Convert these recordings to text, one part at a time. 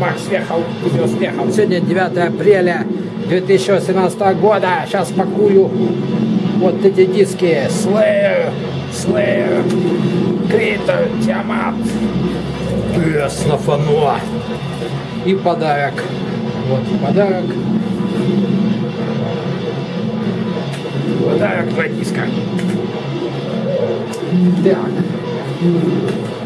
Макс съехал, видео съехал. Сегодня 9 апреля 2018 года. Сейчас пакую вот эти диски. Slayer, Slayer, Крита, Тиамат, Пес на фано. И подарок. Вот подарок. Подарок два диска. Так.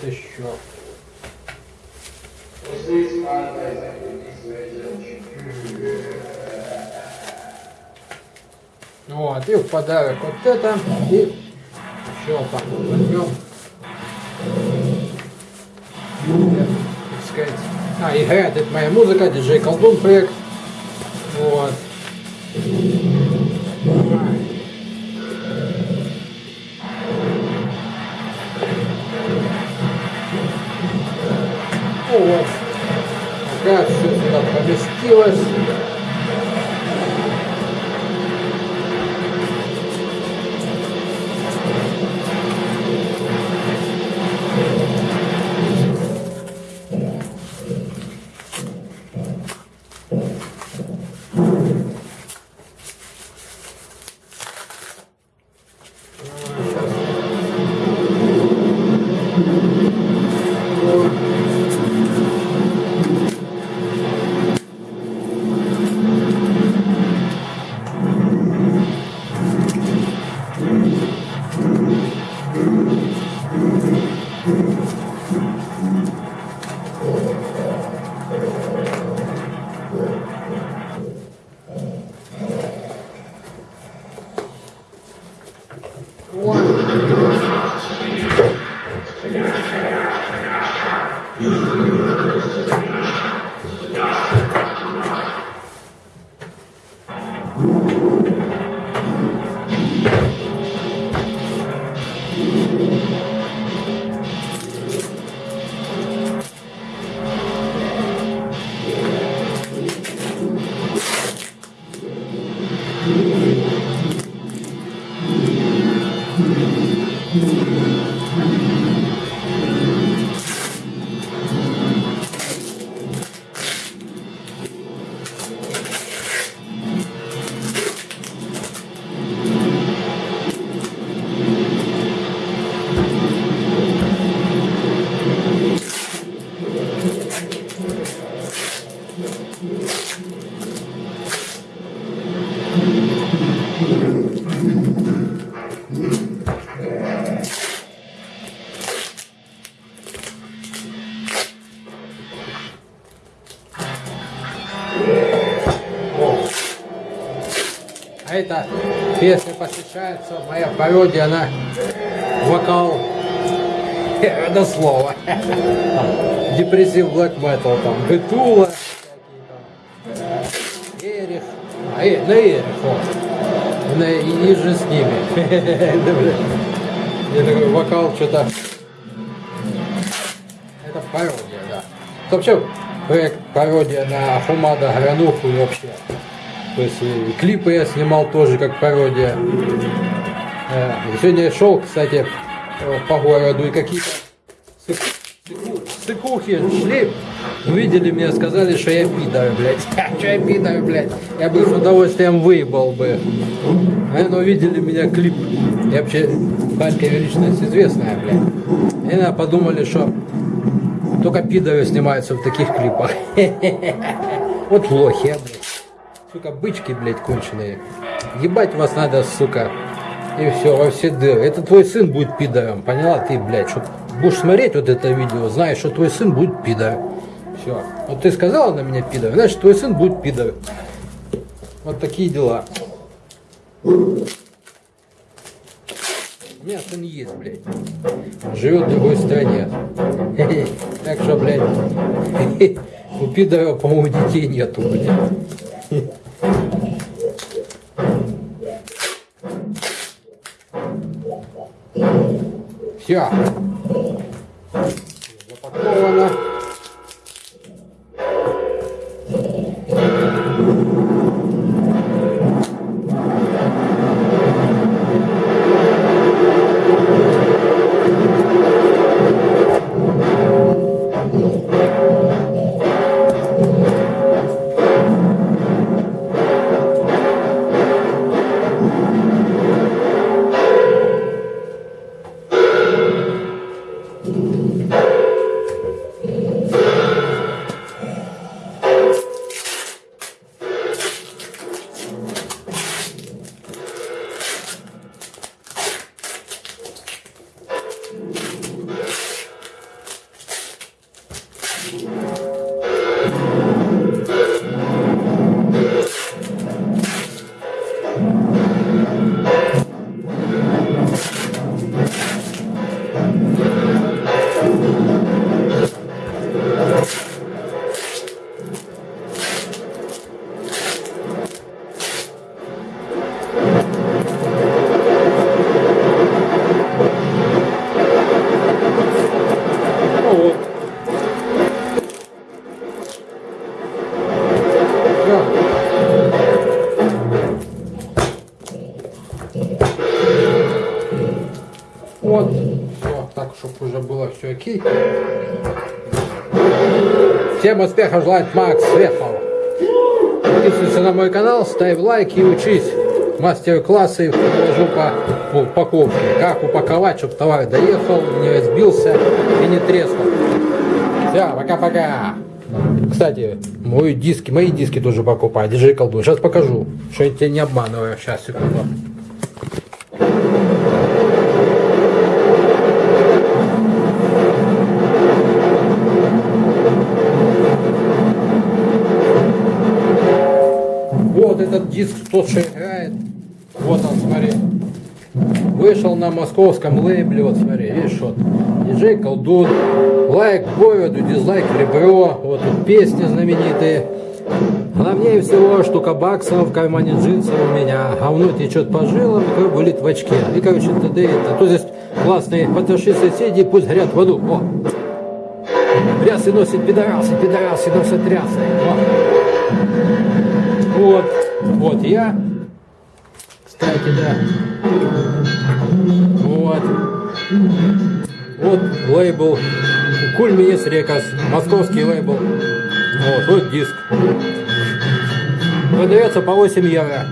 Вот еще. Вот, и в подарок вот это, и еще вот возьмем. Так сказать. А, играет это моя музыка, диджей Колдун проект. Вот. Ну вот. Как все сюда поместилось. А эта песня посвящается, моя пародия на вокал. Родослова. Депрессив black metal, там, Гетула, Эрих, а, э, на Эрих, вот. На, и ниже с ними. Я такой вокал что-то... Это пародия, да. Вообще проект пародия на Хумада Грануху и вообще. То есть клипы я снимал тоже как пародия. Э, сегодня я шел, кстати, по городу и какие-то сыкухи шли, увидели меня, сказали, что я пидор, блядь. Что я пидор, блядь? Я бы с удовольствием выебал бы. Наверное, увидели меня клип. Я вообще Харькове личность известная, блядь. И, наверное, подумали, что только пидоры снимаются в таких клипах. Вот лохи, блядь. Сука, бычки, блядь, конченые. Ебать вас надо, сука. И все, во все дыры. Это твой сын будет пидором, поняла ты, блядь? Что будешь смотреть вот это видео, знаешь, что твой сын будет пидор. Все. Вот ты сказала на меня пидор, значит, твой сын будет пидор. Вот такие дела. У меня сын есть, блядь. Живет в другой стране. Так что, блядь, у пидора, по-моему, детей нету, блядь. Все. Уже было все окей. Всем успехов желает Макс Свехов. Подписывайся на мой канал, ставь лайк и учись. Мастер-классы положу по упаковке. Как упаковать, чтобы товар доехал, не разбился и не треснул. Все, пока-пока. Кстати, мои диски, мои диски тоже покупай. Держи колду. Сейчас покажу, что я тебя не обманываю. Сейчас, секунду. Диск, тот, что. Вот он, смотри. Вышел на московском лейбле, вот смотри, видишь, вот. Диджей Колдун, лайк Говеду, дизлайк Ребро, вот тут песни знаменитые. Главнее всего, штука баксов в кармане джинсов у меня, говно течет по жилам, кровь болит в очке. И, короче, т.д. А то здесь классные потроши соседи, пусть горят в аду. О! Рясы носит пидорасы, пидорасы носят рясы. О! Вот, вот я. Кстати, да. Вот. Вот лейбл Куль Минис Рекас, московский лейбл. Вот, вот диск. Продается по 8 евро.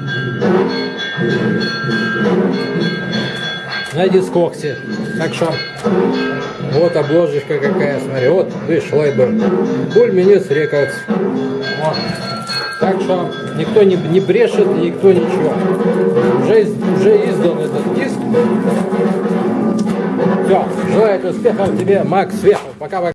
На дискоксе. Так что, вот обложечка какая, смотри. Вот, видишь, лейбл. Куль Минис Рекас. Вот. Так что никто не, не брешет, никто ничего. Уже, уже издан этот диск. Все, желаю успехов тебе, Макс Вехов. Пока-пока.